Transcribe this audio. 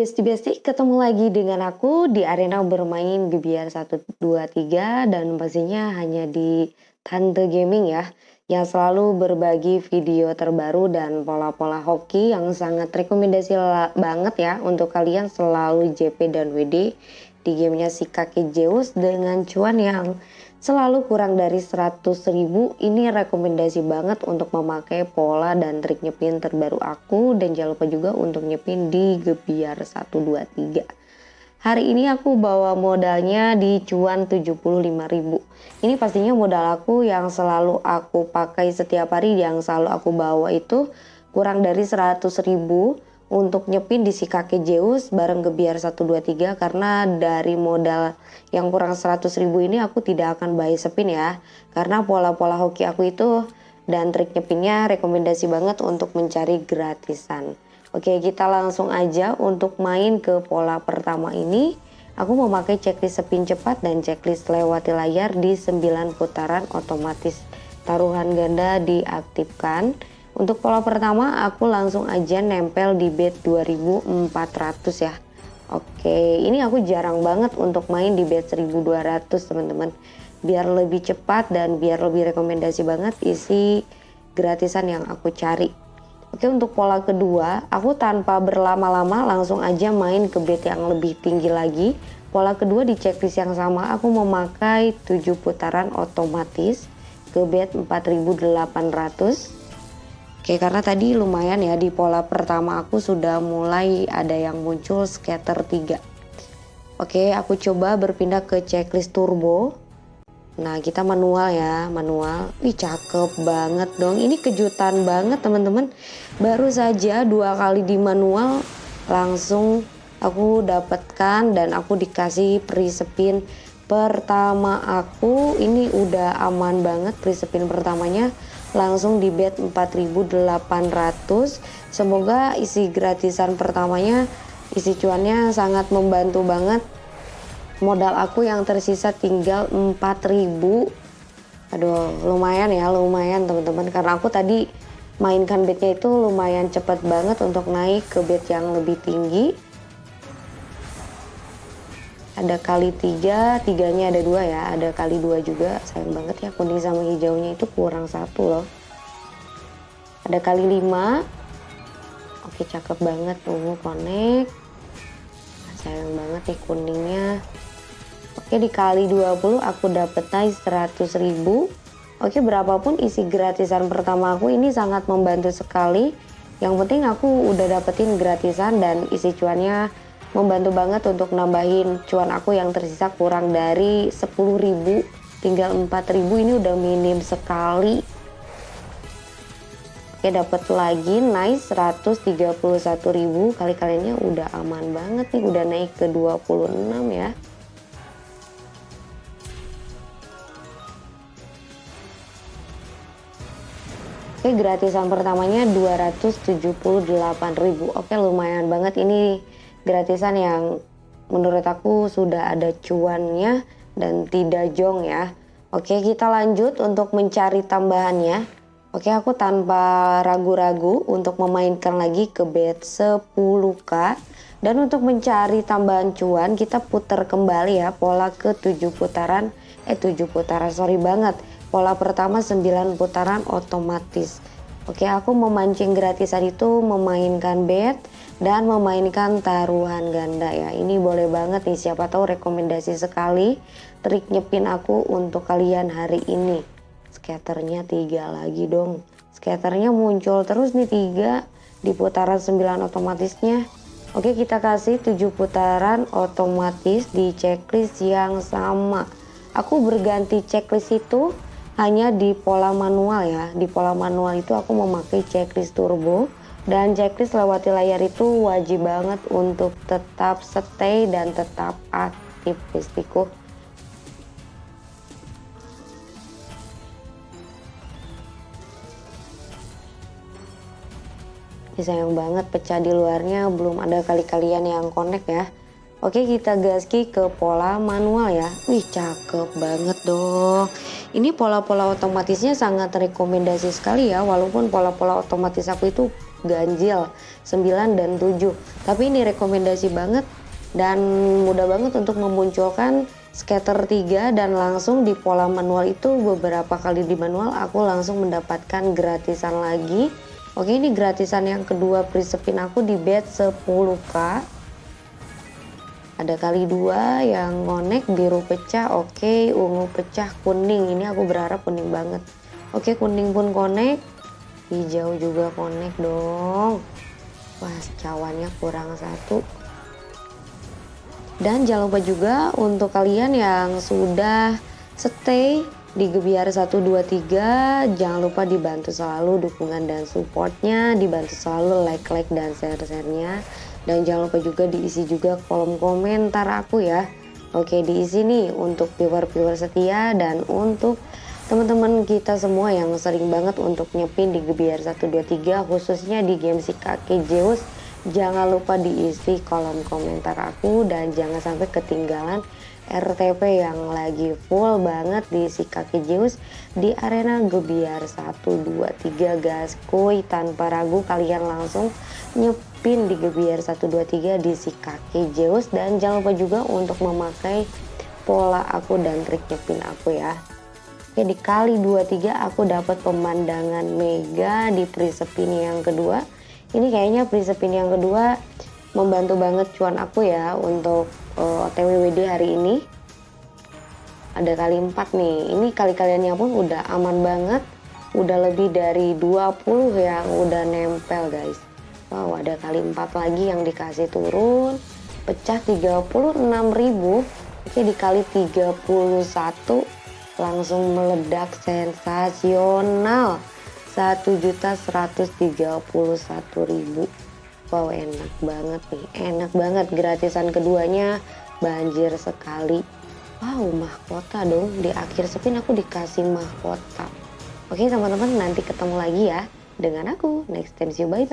Besti-Besti, ketemu lagi dengan aku di arena bermain Gebiar 1, 2, 3 dan pastinya hanya di Tante Gaming ya yang selalu berbagi video terbaru dan pola-pola hoki yang sangat rekomendasi banget ya untuk kalian selalu JP dan WD di gamenya si kaki Zeus dengan cuan yang selalu kurang dari 100 ribu. Ini rekomendasi banget untuk memakai pola dan trik nyepin terbaru aku. Dan jangan lupa juga untuk nyepin di gebiar 123 hari ini aku bawa modalnya di cuan 75 ribu. Ini pastinya modal aku yang selalu aku pakai setiap hari. Yang selalu aku bawa itu kurang dari 100 ribu untuk nyepin di si kakek Zeus bareng Gebiar 123 karena dari modal yang kurang 100 ribu ini aku tidak akan buy sepin ya. Karena pola-pola hoki aku itu dan trik nyepinnya rekomendasi banget untuk mencari gratisan. Oke kita langsung aja untuk main ke pola pertama ini. Aku memakai checklist sepin cepat dan checklist lewati layar di 9 putaran otomatis. Taruhan ganda diaktifkan untuk pola pertama aku langsung aja nempel di bed 2400 ya. Oke, ini aku jarang banget untuk main di bed 1200 teman-teman. Biar lebih cepat dan biar lebih rekomendasi banget isi gratisan yang aku cari. Oke, untuk pola kedua, aku tanpa berlama-lama langsung aja main ke bed yang lebih tinggi lagi. Pola kedua di checklist yang sama, aku memakai 7 putaran otomatis ke bed 4800 Oke karena tadi lumayan ya di pola pertama aku sudah mulai ada yang muncul scatter 3 Oke aku coba berpindah ke checklist turbo. Nah kita manual ya manual. Wih cakep banget dong. Ini kejutan banget teman-teman. Baru saja dua kali di manual langsung aku dapatkan dan aku dikasih free spin pertama aku. Ini udah aman banget free spin pertamanya langsung di bed 4800 semoga isi gratisan pertamanya isi cuannya sangat membantu banget. Modal aku yang tersisa tinggal 4000 aduh lumayan ya lumayan teman-teman. Karena aku tadi mainkan bednya itu lumayan cepat banget untuk naik ke bed yang lebih tinggi ada kali tiga tiganya ada dua ya. Ada kali dua juga sayang banget ya kuning sama hijaunya itu kurang satu loh. Ada kali lima. Oke cakep banget ungu connect. Sayang banget nih kuningnya. Oke dikali 20 aku dapet naik 100 ribu. Oke berapapun isi gratisan pertama aku ini sangat membantu sekali. Yang penting aku udah dapetin gratisan dan isi cuannya membantu banget untuk nambahin cuan aku yang tersisa kurang dari 10.000 tinggal 4.000 ini udah minim sekali. Oke dapat lagi nice 131.000 kali kaliannya udah aman banget nih udah naik ke 26 ya. Oke gratisan pertamanya 278.000 Oke lumayan banget ini gratisan yang menurut aku sudah ada cuannya dan tidak jong ya. Oke kita lanjut untuk mencari tambahannya. Oke aku tanpa ragu-ragu untuk memainkan lagi ke bed 10k. Dan untuk mencari tambahan cuan kita putar kembali ya pola ke 7 putaran. Eh 7 putaran sorry banget. Pola pertama 9 putaran otomatis. Oke aku memancing gratisan itu memainkan bed dan memainkan taruhan ganda ya. Ini boleh banget nih siapa tahu rekomendasi sekali trik nyepin aku untuk kalian hari ini. Skaternya tiga lagi dong. Skaternya muncul terus nih tiga di putaran 9 otomatisnya. Oke kita kasih 7 putaran otomatis di checklist yang sama. Aku berganti checklist itu hanya di pola manual ya. Di pola manual itu aku memakai checklist turbo dan checklist lewati layar itu wajib banget untuk tetap stay dan tetap aktif bestiku ini sayang banget pecah di luarnya belum ada kali kalian yang connect ya Oke kita gaski ke pola manual ya. Wih cakep banget dong. Ini pola-pola otomatisnya sangat rekomendasi sekali ya Walaupun pola-pola otomatis aku itu ganjil 9 dan 7 tapi ini rekomendasi banget dan mudah banget untuk memunculkan scatter 3 dan langsung di pola manual itu beberapa kali di manual aku langsung mendapatkan gratisan lagi. Oke ini gratisan yang kedua prisepin aku di bet 10k ada kali dua yang ngonek biru pecah oke ungu pecah kuning. Ini aku berharap kuning banget. Oke kuning pun konek. Hijau juga konek dong. Wah cawannya kurang satu. Dan jangan lupa juga untuk kalian yang sudah stay di Gebiar 123 jangan lupa dibantu selalu dukungan dan supportnya dibantu selalu like-like dan share-sharenya dan jangan lupa juga diisi juga kolom komentar aku ya. Oke diisi nih untuk viewer-viewer setia dan untuk teman-teman kita semua yang sering banget untuk nyepin di Gebiar 123 khususnya di game si kakek Zeus. Jangan lupa diisi kolom komentar aku dan jangan sampai ketinggalan RTP yang lagi full banget di si kaki Zeus di arena Gebiar 1, 2, 3 gas kuy tanpa ragu kalian langsung nyepin di Gebiar 1, 2, 3 di si kaki Zeus dan jangan lupa juga untuk memakai pola aku dan trik nyepin aku ya. Oke di kali 23 aku dapat pemandangan mega di prisepin yang kedua. Ini kayaknya prinsipin yang kedua membantu banget cuan aku ya untuk uh, eh, TWWD hari ini. Ada kali 4 nih. Ini kali kaliannya pun udah aman banget. Udah lebih dari 20 yang udah nempel guys wow ada kali 4 lagi yang dikasih turun. Pecah 36.000 oke dikali 31 langsung meledak sensasional. satu juta seratus tiga puluh satu ribu. Wow enak banget nih enak banget gratisan keduanya. Banjir sekali. Wow mahkota dong di akhir spin aku dikasih mahkota. Oke teman-teman nanti ketemu lagi ya dengan aku. Next time see you bye bye